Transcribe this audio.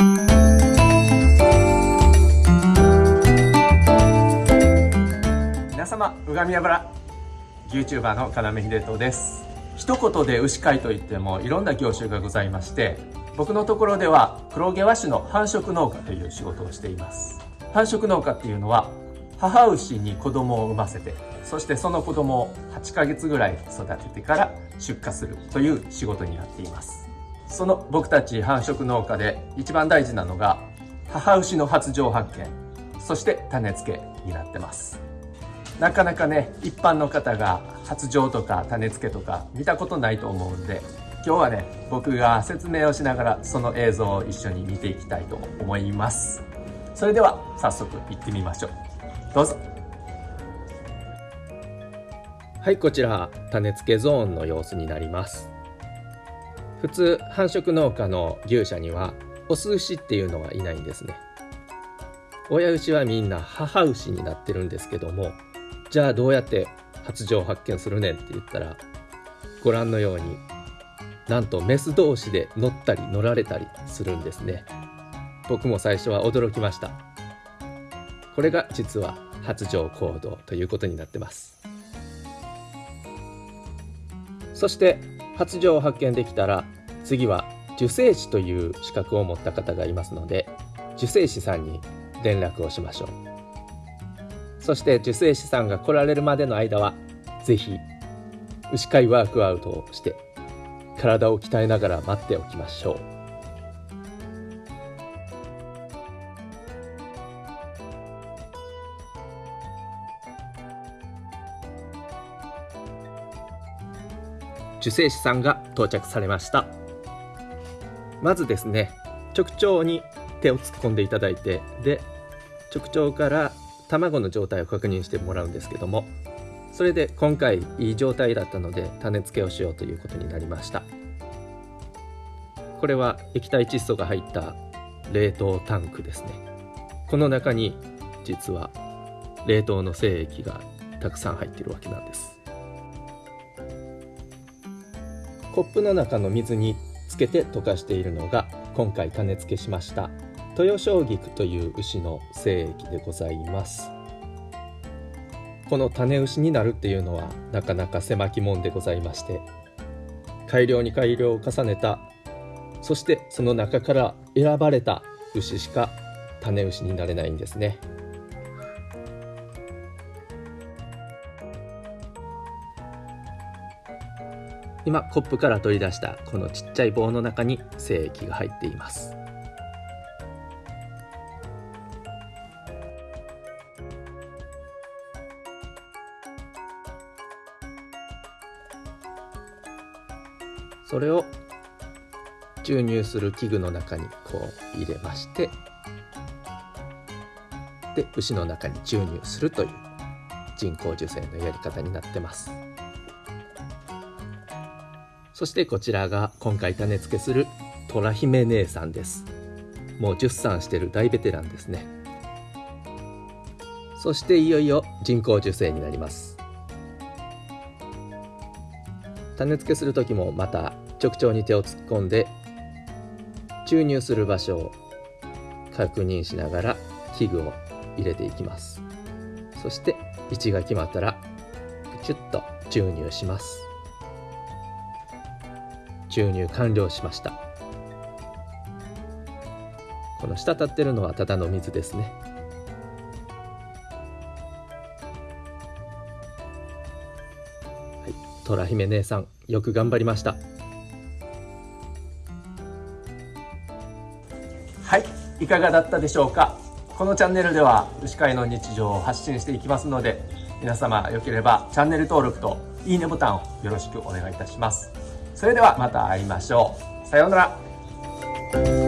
皆様うがみ油。YouTuber の要秀人です。一言で牛飼いといってもいろんな業種がございまして僕のところでは黒毛和種の繁殖農家という仕事をしています。繁殖農家っていうのは母牛に子供を産ませてそしてその子供を8ヶ月ぐらい育ててから出荷するという仕事になっています。その僕たち繁殖農家で一番大事なのが母牛の発情発見そして種付けになってます。なかなかね一般の方が発情とか種付けとか見たことないと思うんで今日はね僕が説明をしながらその映像を一緒に見ていきたいと思います。それでは早速行ってみましょう。どうぞ。はいこちら種付けゾーンの様子になります。普通繁殖農家の牛舎にはオス牛っていうのはいないんですね。親牛はみんな母牛になってるんですけどもじゃあどうやって発情発見するねんって言ったらご覧のようになんとメス同士で乗ったり乗られたりするんですね。僕も最初は驚きました。これが実は発情行動ということになってます。そして発情を発見できたら次は受精師という資格を持った方がいますので受精師さんに連絡をしましょう。そして受精師さんが来られるまでの間は是非牛飼いワークアウトをして体を鍛えながら待っておきましょう。受精師さんが到着されました。まずですね直腸に手を突っ込んでいただいてで直腸から卵の状態を確認してもらうんですけどもそれで今回いい状態だったので種付けをしようということになりました。これは液体窒素が入った冷凍タンクですね。この中に実は冷凍の精液がたくさん入ってるわけなんです。コップの中の水につけて溶かしているのが今回種付けしました豊正菊という牛の精液でございます。この種牛になるっていうのはなかなか狭き門でございまして改良に改良を重ねたそしてその中から選ばれた牛しか種牛になれないんですね。今コップから取り出したこのちっちゃい棒の中に精液が入っていますそれを注入する器具の中にこう入れましてで牛の中に注入するという人工授精のやり方になってます。そしてこちらが今回種付けする虎姫姉さんです。もう10産してる大ベテランですね。そしていよいよ人工授精になります。種付けする時もまた直腸に手を突っ込んで注入する場所を確認しながら器具を入れていきます。そして位置が決まったらプチュッと注入します。注入完了しました。この滴ってるのはただの水ですね。はい。虎姫姉さんよく頑張りました。はい。いかがだったでしょうか？このチャンネルでは牛飼いの日常を発信していきますので皆様よければチャンネル登録といいねボタンをよろしくお願いいたします。それではまた会いましょう。さようなら。